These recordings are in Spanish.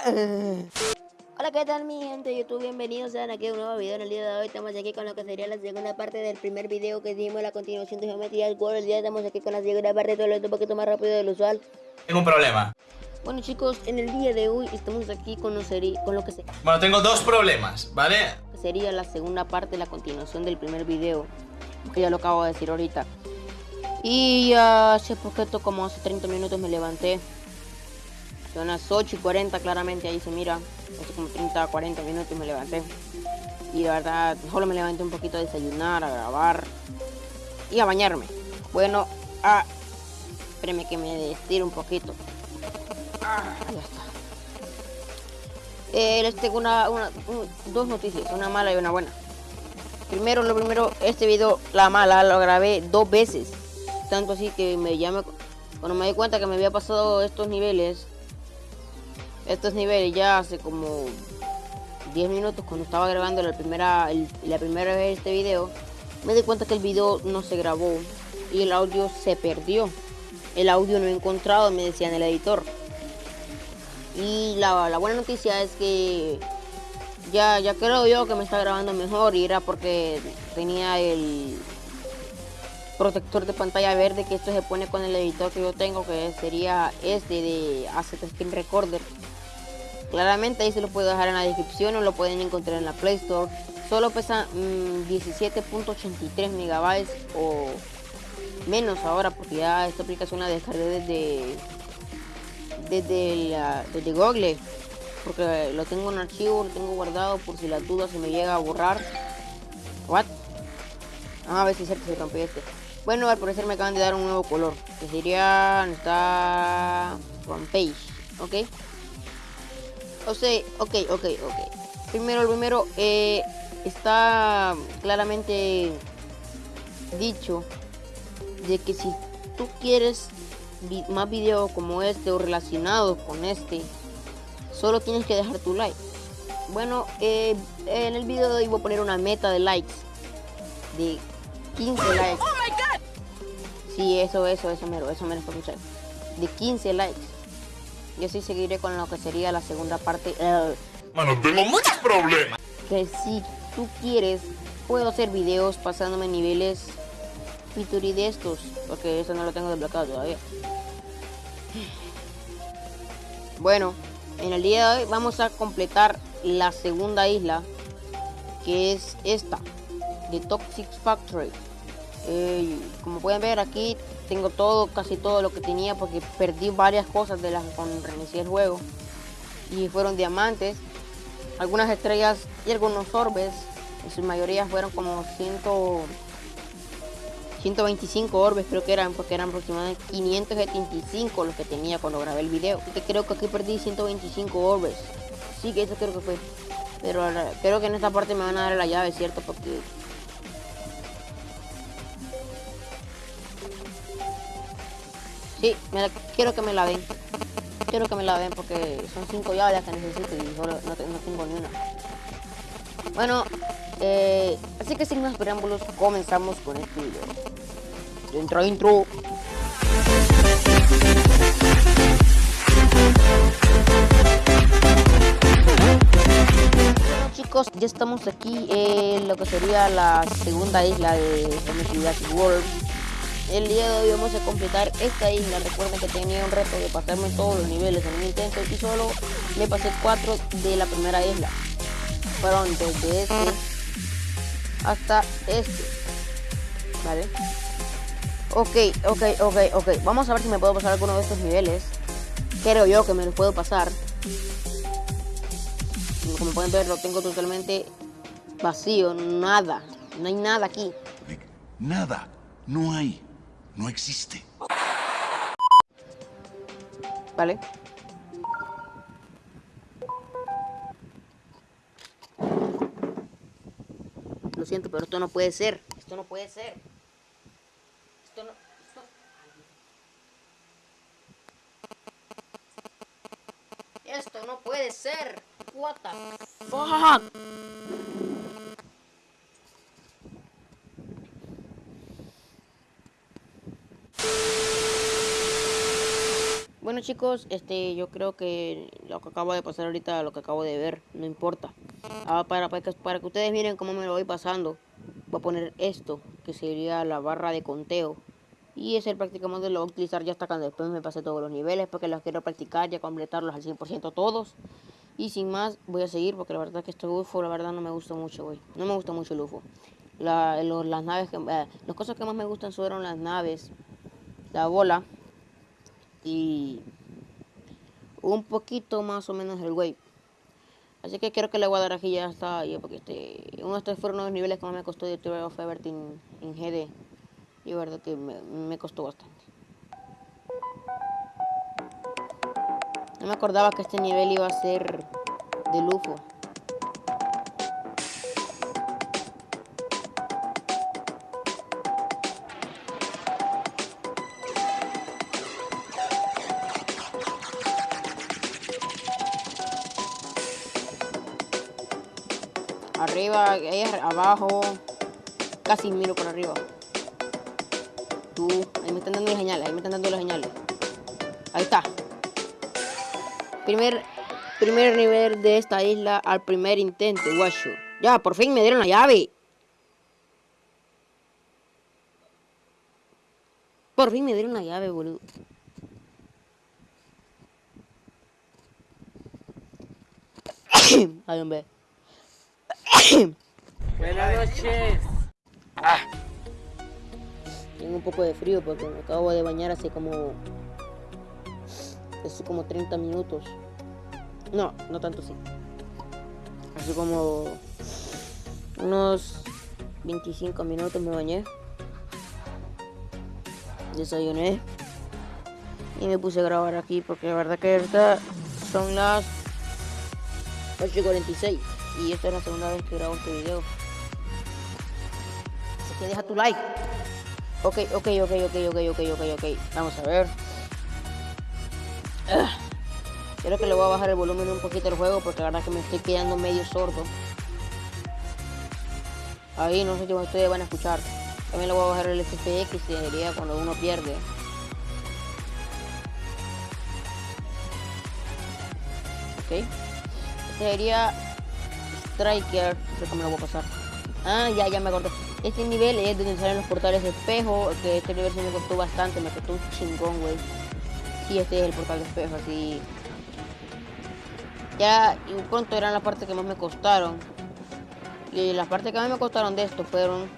Hola, ¿qué tal mi gente de YouTube? Bienvenidos a aquí a un nuevo video. En el día de hoy estamos aquí con lo que sería la segunda parte del primer video que dimos, la continuación de Geometría del World. El día estamos aquí con la segunda parte, todo esto un poquito más rápido de lo usual. Tengo un problema. Bueno chicos, en el día de hoy estamos aquí con lo, con lo que se... Bueno, tengo dos problemas, ¿vale? Sería la segunda parte, la continuación del primer video, que ya lo acabo de decir ahorita. Y hace poquito, como hace 30 minutos me levanté. Son las 8 y 40 claramente, ahí se mira. Hace como 30, 40 minutos me levanté. Y la verdad, solo me levanté un poquito a desayunar, a grabar y a bañarme. Bueno, ah, espérenme que me estire un poquito. Ah, ya está. Eh, les tengo una, dos noticias, una mala y una buena. Primero, lo primero, este video, la mala, lo grabé dos veces. Tanto así que me llame cuando me di cuenta que me había pasado estos niveles, estos niveles ya hace como 10 minutos cuando estaba grabando la primera, la primera vez este video, me di cuenta que el video no se grabó y el audio se perdió. El audio no he encontrado, me decía en el editor. Y la, buena noticia es que ya, ya creo yo que me está grabando mejor y era porque tenía el protector de pantalla verde que esto se pone con el editor que yo tengo que sería este de Asset Screen Recorder claramente ahí se lo puedo dejar en la descripción o lo pueden encontrar en la Play Store solo pesa 17.83 mm, megabytes o menos ahora porque ya esta aplicación la descargué desde desde, la, desde Google porque lo tengo en archivo, lo tengo guardado por si la duda se me llega a borrar. What? Ah, a ver si se rompió este. Bueno, al parecer me acaban de dar un nuevo color. Que sería. Está. Page, ¿Ok? O sea, ok, ok, ok. Primero, el primero. Eh, está claramente dicho de que si tú quieres más videos como este o relacionados con este, solo tienes que dejar tu like. Bueno, eh, en el video de hoy voy a poner una meta de likes de 15 likes. Oh my God. Sí, eso, eso, eso mero, eso mero escuchar. De 15 likes. Yo sí seguiré con lo que sería la segunda parte. Bueno, tengo muchos problemas. Que si tú quieres, puedo hacer videos pasándome niveles Feature de estos, porque eso no lo tengo desbloqueado todavía. Bueno, en el día de hoy vamos a completar la segunda isla, que es esta, de Toxic Factory. Eh, como pueden ver aquí tengo todo, casi todo lo que tenía porque perdí varias cosas de las cuando reinicié el juego. Y fueron diamantes, algunas estrellas y algunos orbes. En su mayoría fueron como 100, 125 orbes creo que eran, porque eran aproximadamente 575 los que tenía cuando grabé el video. que creo que aquí perdí 125 orbes. Sí que eso creo que fue. Pero creo que en esta parte me van a dar la llave, ¿cierto? Porque... Sí, quiero que me la ven. Quiero que me la ven porque son 5 llaves que necesito y solo no, tengo ni una. Bueno, eh, así que sin más preámbulos, comenzamos con este video. Dentro intro. Chicos, ya estamos aquí en lo que sería la segunda isla de Jurassic World. El día de hoy vamos a completar esta isla. Recuerden que tenía un reto de pasarme todos los niveles en un intento y solo me pasé cuatro de la primera isla. Fueron desde este hasta este. ¿Vale? Ok, ok, ok, ok. Vamos a ver si me puedo pasar alguno de estos niveles. Creo yo que me los puedo pasar. Como pueden ver, lo tengo totalmente vacío. Nada. No hay nada aquí. Nada. No hay. No existe. Vale. Lo siento, pero esto no puede ser. Esto no puede ser. Esto no... Esto... no puede ser. What the fuck? Bueno chicos, este, yo creo que lo que acabo de pasar ahorita, lo que acabo de ver, no importa. Ah, para, para, que, para que ustedes miren cómo me lo voy pasando, voy a poner esto, que sería la barra de conteo. Y ese prácticamente lo voy a utilizar ya hasta cuando después me pase todos los niveles, porque los quiero practicar, ya completarlos al 100% todos. Y sin más, voy a seguir, porque la verdad es que este UFO, la verdad no me gusta mucho, güey. No me gusta mucho el UFO. La, las naves, que, eh, cosas que más me gustan fueron las naves, la bola y un poquito más o menos el wave. Así que creo que le voy a dar aquí ya está porque este, uno de estos fueron los niveles que más me costó de Tour of Everything en GD. Y verdad que me, me costó bastante. No me acordaba que este nivel iba a ser de UFO. Arriba, ahí abajo. Casi miro por arriba. Tú, ahí me están dando las señales, ahí me están dando las señales. Ahí está. Primer, primer nivel de esta isla al primer intento, guacho. Ya, por fin me dieron la llave. Por fin me dieron la llave, boludo. Ay, hombre. Buenas noches. Tengo un poco de frío porque me acabo de bañar hace como... Hace como 30 minutos. No, no tanto sí. Hace como... Unos 25 minutos me bañé. Desayuné. Y me puse a grabar aquí porque la verdad que ahorita son las 8.46 y esta es la segunda vez que grabo este video. Así que deja tu like. Ok, ok, ok, ok, ok, ok, ok, ok. Vamos a ver. Ah. Creo que le voy a bajar el volumen un poquito al juego porque la verdad que me estoy quedando medio sordo. Ahí no sé si ustedes van a escuchar. También le voy a bajar el FPX y sería cuando uno pierde. Ok. Este sería Striker. Que me lo voy a pasar. Ah, ya, ya me acordé. Este nivel es donde salen los portales de espejo. Que este nivel sí me costó bastante. Me costó un chingón, güey. Sí, este es el portal de espejo, así. Ya, y pronto eran las partes que más me costaron. Y las partes que más me costaron de esto fueron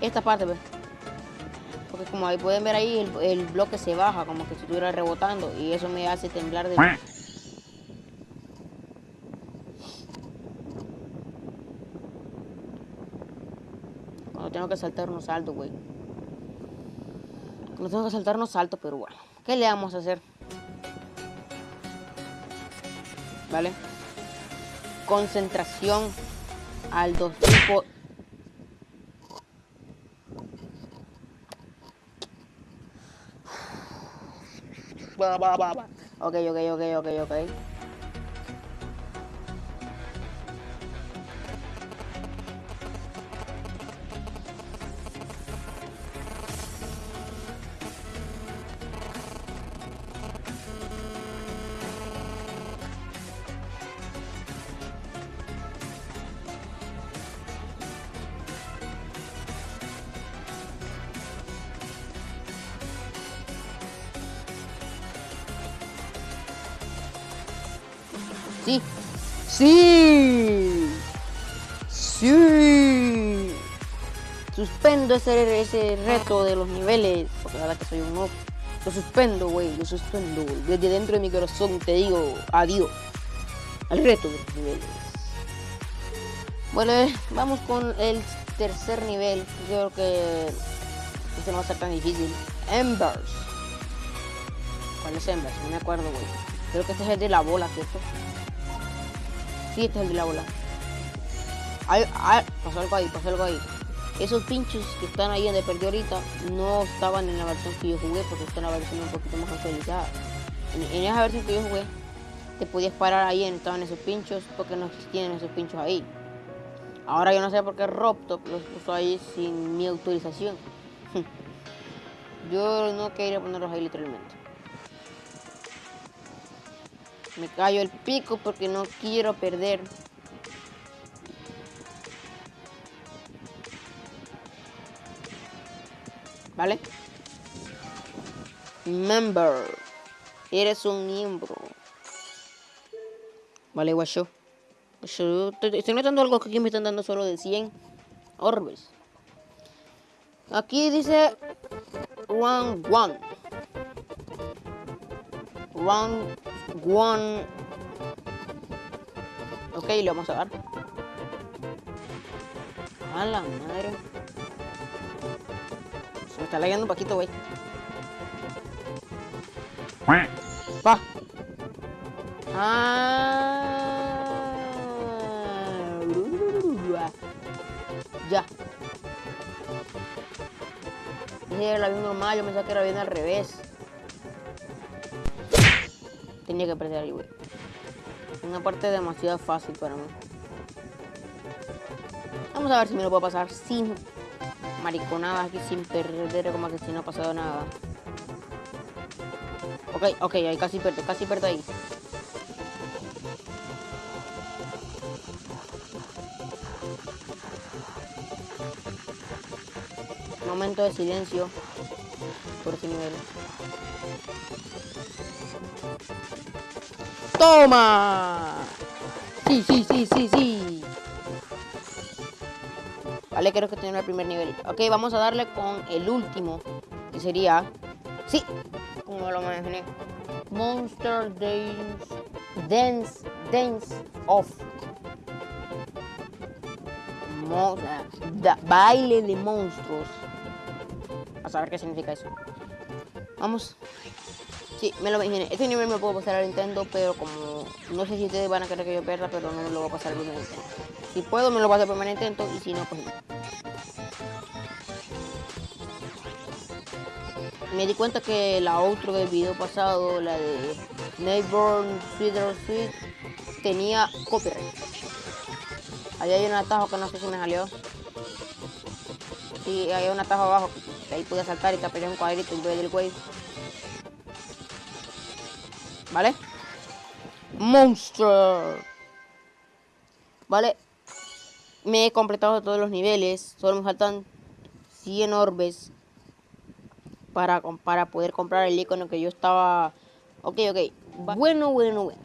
esta parte, ¿ves? Porque como ahí pueden ver ahí, el, el bloque se baja, como que si estuviera rebotando. Y eso me hace temblar de... Cuando tengo que saltar unos saltos, güey. Cuando tengo que saltar unos saltos, pero bueno. ¿Qué le vamos a hacer? ¿Vale? Concentración al dos tipo. Ok, ok, ok, ok, ok. Sí. Sí. Suspendo ese, ese reto de los niveles. Porque la verdad que soy un noob. Lo suspendo, güey. Lo suspendo. Desde dentro de mi corazón te digo adiós. Al reto de los niveles. Bueno, eh, vamos con el tercer nivel. Creo que este no va a ser tan difícil. Embers. ¿Cuál es Embers? No me acuerdo, güey. Creo que este es el de la bola, ¿cierto? Este es el de la bola. Ay, pasó algo ahí, pasó algo ahí. Esos pinchos que están ahí donde perdí ahorita no estaban en la versión que yo jugué porque esta es la versión un poquito más actualizada. En, en esa versión que yo jugué, te podías parar ahí en estaban esos pinchos porque no existían esos pinchos ahí. Ahora yo no sé por qué Robtop los puso ahí sin mi autorización. yo no quería ponerlos ahí literalmente. Me callo el pico porque no quiero perder. ¿Vale? Member. Eres un miembro. Vale, guacho. Estoy notando algo que aquí me están dando solo de 100 orbes. Aquí dice Round 1. Round 1. Ok, le vamos a dar. A la madre. Se me está leyendo un poquito, güey. Pa. Ah. Ya. Era bien normal, yo pensaba que era bien al revés. Tenía que aprender ahí, güey. Una parte demasiado fácil para mí. Vamos a ver si me lo puedo pasar sin mariconadas aquí, sin perder como que si no ha pasado nada. Ok, ok, ahí casi perdí, casi perdí ahí. Momento de silencio por este nivel. ¡Toma! Sí, sí, sí, sí, sí. Vale, creo que tiene el primer nivel. Ok, vamos a darle con el último, que sería... Sí, como lo imaginé. Monster Dance... Dance... Dance Off. Mo- baile de monstruos. A saber qué significa eso. Vamos. Sí, me lo imaginé. Este nivel me lo puedo pasar al Nintendo, pero como no sé si ustedes van a querer que yo pierda, pero no me lo voy a pasar primer intento. Si puedo, me lo voy a primer intento, y si no, pues no. Me di cuenta que la outro del video pasado, la de Neighbor Sweeter Sweet, tenía copyright. Ahí hay un atajo que no sé si me salió. Sí, hay un atajo abajo. ahí pude saltar y tapar un cuadrito en vez del wave. ¿Vale? Monster. ¿Vale? Me he completado todos los niveles. Solo me faltan 100 orbes para, para poder comprar el icono que yo estaba... Ok, ok. Bueno, bueno, bueno.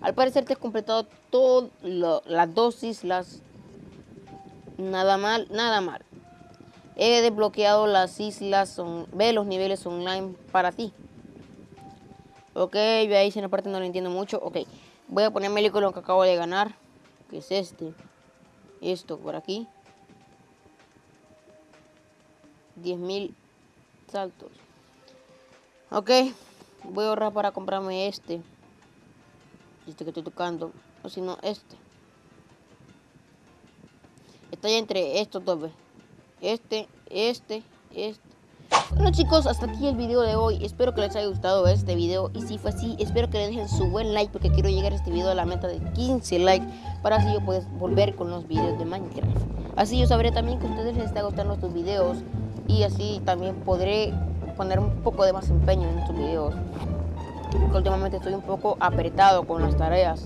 Al parecer te has completado todas las dos islas. Nada mal, nada mal. He desbloqueado las islas, son, ve los niveles online para ti. Ok, ahí si en la parte no lo entiendo mucho. Ok, voy a ponerme el icono que acabo de ganar. Que es este. Esto por aquí. 10.000 saltos. Ok, voy a ahorrar para comprarme este. Este que estoy tocando. O si no, este. Estoy entre estos dos. Este, este, este. Bueno chicos, hasta aquí el video de hoy. Espero que les haya gustado este video. Y si fue así, espero que le dejen su buen like. Porque quiero llegar a este video a la meta de 15 likes. Para así yo poder volver con los videos de Minecraft. Así yo sabré también que a ustedes les está gustando estos videos. Y así también podré poner un poco de más empeño en estos videos. Porque últimamente estoy un poco apretado con las tareas.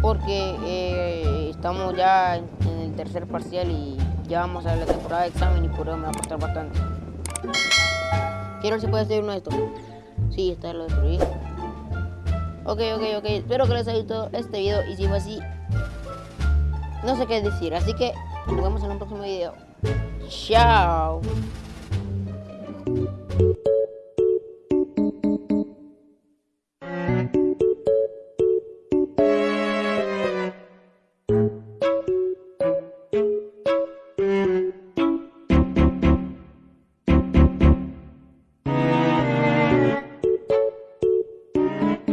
Porque eh, estamos ya en el tercer parcial y ya vamos a la temporada de examen y por eso me va a costar bastante. Quiero ver si puede hacer uno de estos. Sí, está lo destruí. Ok, ok, ok. Espero que les haya gustado este video y si fue así, no sé qué decir. Así que nos vemos en un próximo video. Chao.